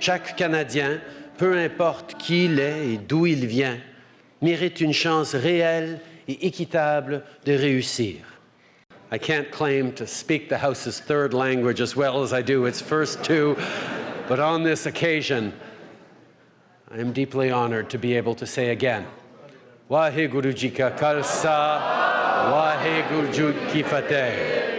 Chaque Canadien, peu importe qui il est et d'où il vient, mérite une chance réelle et équitable de réussir. I can't claim to speak the House's third language as well as I do its first two, but on this occasion, I am deeply honored to be able to say again, Waheguru Ka Khalsa. Wahe Guru की फतेह।